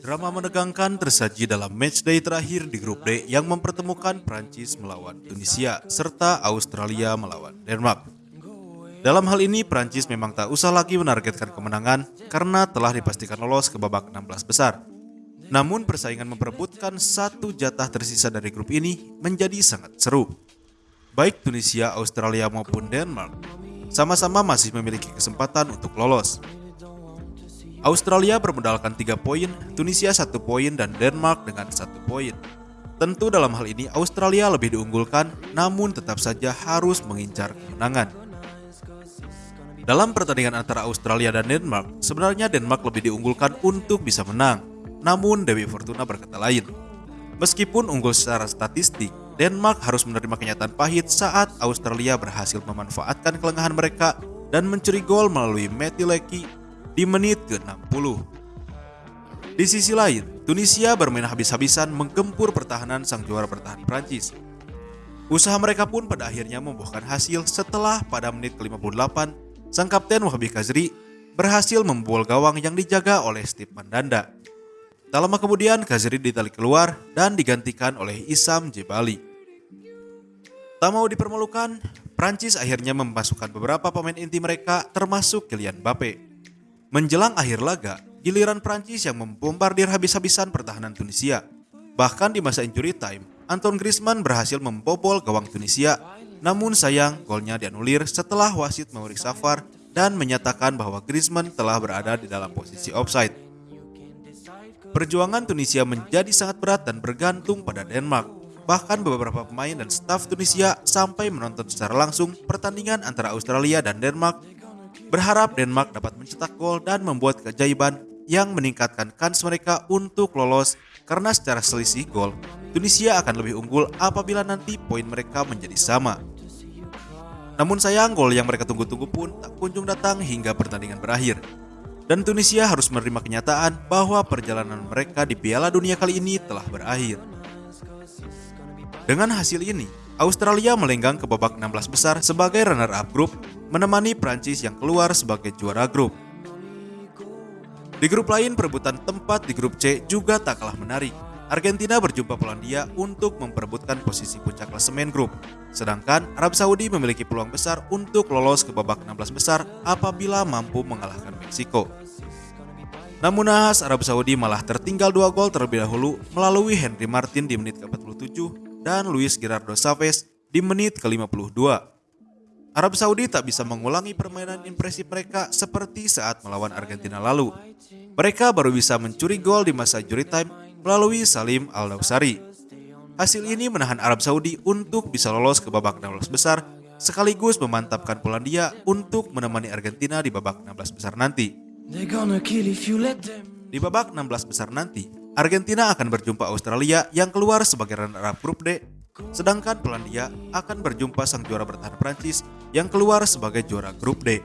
Drama menegangkan tersaji dalam matchday terakhir di grup D yang mempertemukan Prancis melawan Tunisia serta Australia melawan Denmark. Dalam hal ini Prancis memang tak usah lagi menargetkan kemenangan karena telah dipastikan lolos ke babak 16 besar. Namun persaingan memperebutkan satu jatah tersisa dari grup ini menjadi sangat seru. Baik Tunisia, Australia maupun Denmark sama-sama masih memiliki kesempatan untuk lolos. Australia bermodalkan 3 poin, Tunisia 1 poin, dan Denmark dengan 1 poin. Tentu dalam hal ini Australia lebih diunggulkan, namun tetap saja harus mengincar kemenangan. Dalam pertandingan antara Australia dan Denmark, sebenarnya Denmark lebih diunggulkan untuk bisa menang. Namun Dewi Fortuna berkata lain. Meskipun unggul secara statistik, Denmark harus menerima kenyataan pahit saat Australia berhasil memanfaatkan kelengahan mereka dan mencuri gol melalui Matthew Lecky di menit ke-60. Di sisi lain, Tunisia bermain habis-habisan menggempur pertahanan sang juara bertahan Prancis. Usaha mereka pun pada akhirnya membuahkan hasil setelah pada menit ke-58, sang kapten Wahabi Kazri berhasil membobol gawang yang dijaga oleh Steve Mandanda. Tak lama kemudian Kazri ditarik keluar dan digantikan oleh Isam Jebali. Tak mau dipermalukan, Prancis akhirnya memasukkan beberapa pemain inti mereka termasuk Kylian Mbappe. Menjelang akhir laga, giliran Prancis yang membombardir habis-habisan pertahanan Tunisia. Bahkan di masa injury time, Anton Griezmann berhasil membobol gawang Tunisia. Namun sayang, golnya dianulir setelah wasit memeriksa VAR dan menyatakan bahwa Griezmann telah berada di dalam posisi offside. Perjuangan Tunisia menjadi sangat berat dan bergantung pada Denmark. Bahkan beberapa pemain dan staf Tunisia sampai menonton secara langsung pertandingan antara Australia dan Denmark berharap Denmark dapat mencetak gol dan membuat keajaiban yang meningkatkan kans mereka untuk lolos karena secara selisih gol, Tunisia akan lebih unggul apabila nanti poin mereka menjadi sama. Namun sayang gol yang mereka tunggu-tunggu pun tak kunjung datang hingga pertandingan berakhir. Dan Tunisia harus menerima kenyataan bahwa perjalanan mereka di Piala Dunia kali ini telah berakhir. Dengan hasil ini, Australia melenggang ke babak 16 besar sebagai runner-up grup, menemani Prancis yang keluar sebagai juara grup. Di grup lain, perebutan tempat di grup C juga tak kalah menarik. Argentina berjumpa Polandia untuk memperebutkan posisi puncak klasemen grup. Sedangkan Arab Saudi memiliki peluang besar untuk lolos ke babak 16 besar apabila mampu mengalahkan Meksiko. Namun nahas Arab Saudi malah tertinggal dua gol terlebih dahulu melalui Henry Martin di menit ke-47 dan Luis Gerardo Chavez di menit ke-52. Arab Saudi tak bisa mengulangi permainan impresif mereka seperti saat melawan Argentina lalu. Mereka baru bisa mencuri gol di masa jury time melalui Salim Al-Dawsari. Hasil ini menahan Arab Saudi untuk bisa lolos ke babak 16 besar sekaligus memantapkan Polandia untuk menemani Argentina di babak 16 besar nanti. Di babak 16 besar nanti, Argentina akan berjumpa Australia yang keluar sebagai runner-up grup D, sedangkan Polandia akan berjumpa sang juara bertahan Prancis yang keluar sebagai juara grup D.